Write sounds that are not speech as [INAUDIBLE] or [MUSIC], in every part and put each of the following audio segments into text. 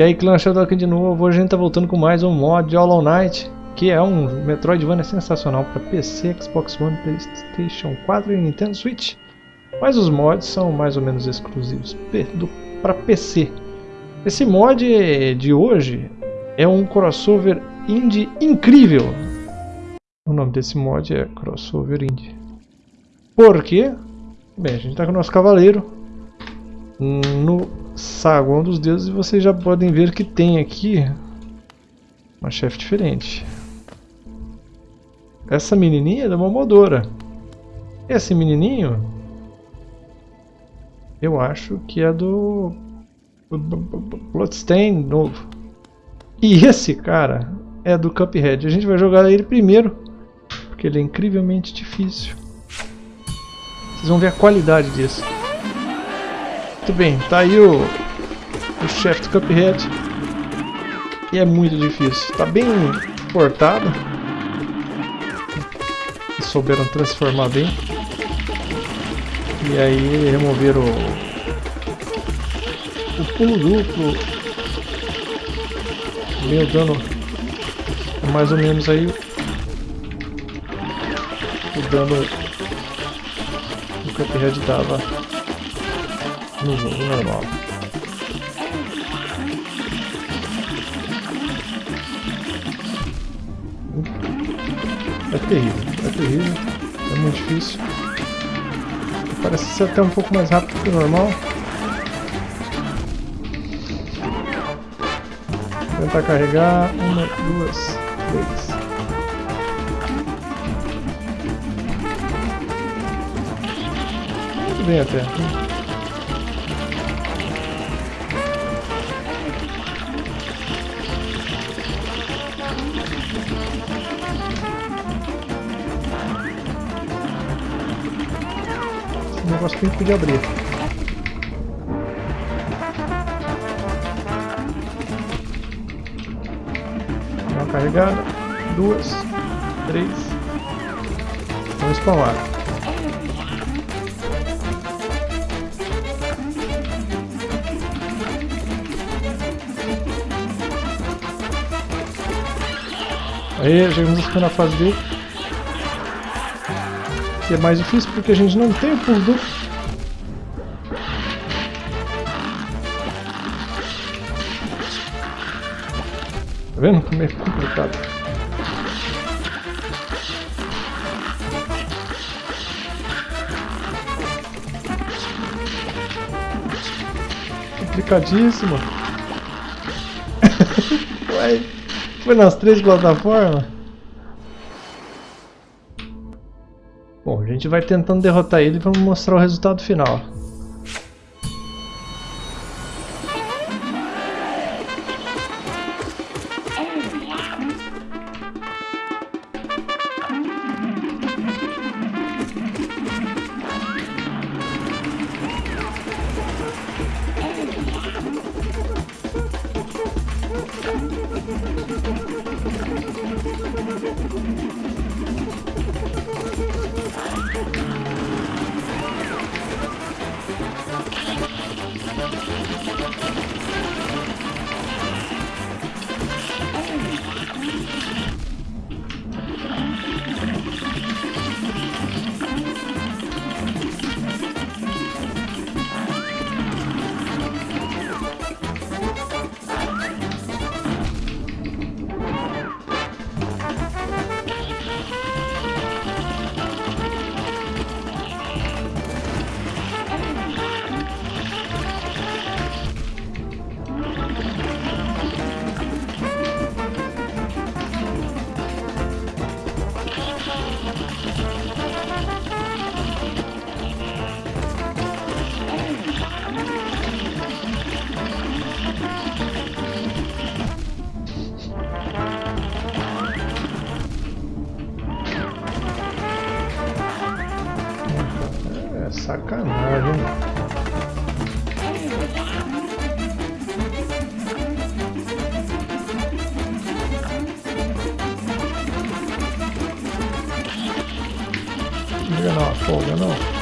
E aí, clã Shadow aqui de novo. Hoje a gente tá voltando com mais um mod de Hollow Knight, que é um Metroidvania sensacional para PC, Xbox One, Playstation 4 e Nintendo Switch. Mas os mods são mais ou menos exclusivos para PC. Esse mod de hoje é um crossover indie incrível. O nome desse mod é crossover indie. Por quê? Bem, a gente tá com o nosso cavaleiro no saguão dos deuses e vocês já podem ver que tem aqui uma chefe diferente. Essa menininha é da Momodora. Esse menininho eu acho que é do Bloodstain novo. E esse cara é do Cuphead. A gente vai jogar ele primeiro, porque ele é incrivelmente difícil. Vocês vão ver a qualidade disso. Muito bem, tá aí o, o chefe do Cuphead. E é muito difícil. Tá bem portado. E souberam transformar bem. E aí removeram o, o pulo duplo. Meu dano é mais ou menos aí o dano do Cuphead dava jogo normal. É terrível, é terrível, é muito difícil. Parece ser até um pouco mais rápido que o normal. Vou tentar carregar uma, duas, três. Muito bem até. Que a gente podia abrir. Uma carregada, duas, três. Vamos spawnar. Aí, chegamos na fase dele que é mais difícil porque a gente não tem o pulo duplo. Tá vendo como é complicado? Complicadíssimo. [LAUGHS] Ué, foi nas três plataformas? Bom, a gente vai tentando derrotar ele e vamos mostrar o resultado final. Sacanagem. Não liga não,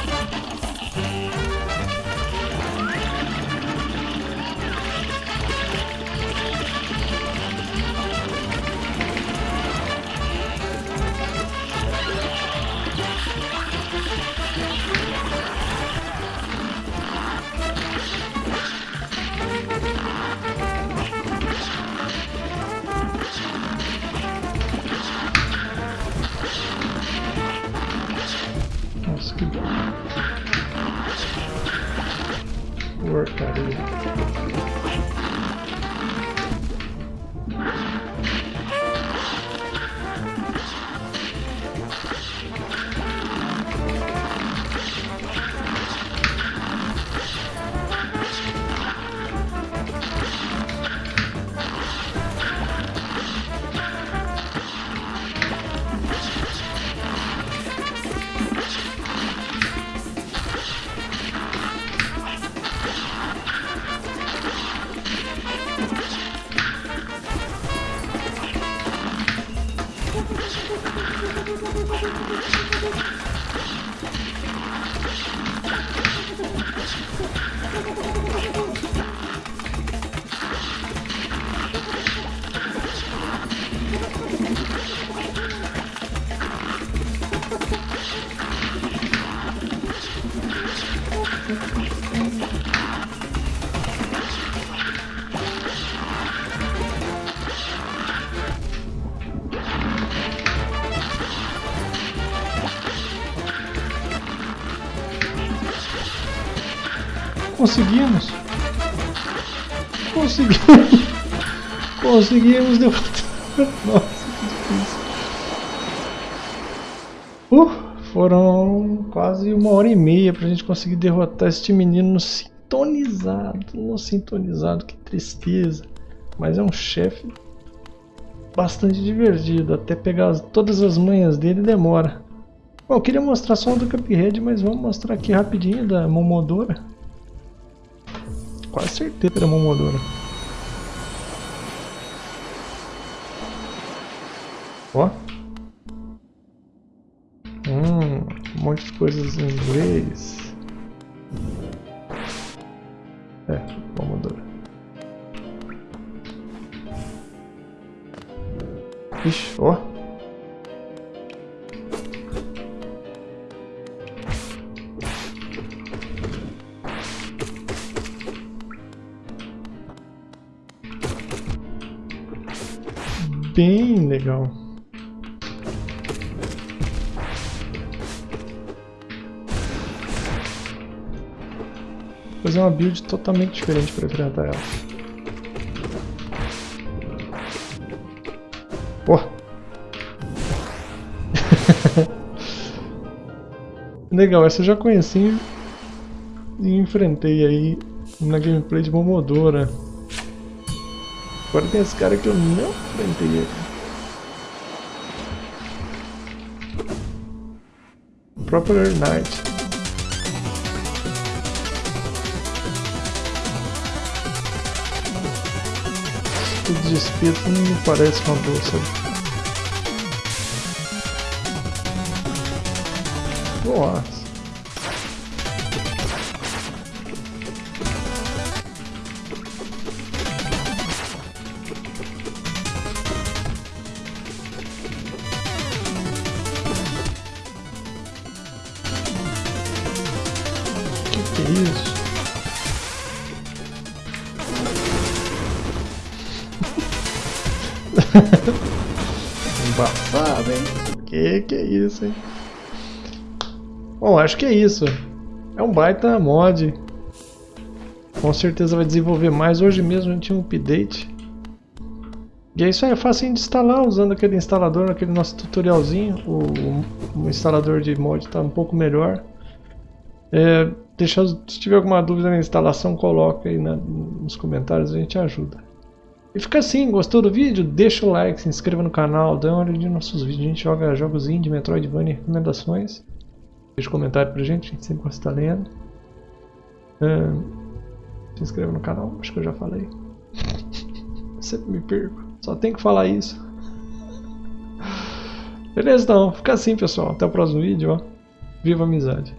Conseguimos! Conseguimos! Conseguimos derrotar! Nossa, que difícil! Uh, foram quase uma hora e meia pra gente conseguir derrotar este menino no sintonizado. No sintonizado, que tristeza! Mas é um chefe bastante divertido. Até pegar todas as manhas dele demora. Bom, eu queria mostrar só o do Cuphead, mas vamos mostrar aqui rapidinho da Momodora. Quase certeza que era Momodora. Ó. Hum, um monte de coisas em inglês. É, Momodora. Ixi, ó. Bem legal. Vou fazer uma build totalmente diferente para enfrentar ela. Pô! [LAUGHS] legal, essa eu já conheci e enfrentei aí na gameplay de Momodora. Agora tem esse cara que eu não enfrentei aqui. Proper Knight. Tudo de espírito não me parece uma boa, sabe? Nossa. Embaçado, hein? Que que é isso, hein? Bom, acho que é isso. É um baita mod. Com certeza vai desenvolver mais. Hoje mesmo a gente tinha um update. E é isso aí, é fácil de instalar usando aquele instalador, aquele nosso tutorialzinho. O, o instalador de mod está um pouco melhor. É, deixa, se tiver alguma dúvida na instalação, coloca aí na, nos comentários, a gente ajuda. E fica assim, gostou do vídeo? Deixa o like, se inscreva no canal, dá uma olhadinha nos nossos vídeos, a gente joga jogos indie, Metroidvania recomendações. Deixa um comentário pra gente, a gente sempre gosta de estar lendo. se inscreva no canal, acho que eu já falei. [LAUGHS] sempre me perco, só tem que falar isso. Beleza então, fica assim pessoal, até o próximo vídeo, ó. Viva a amizade!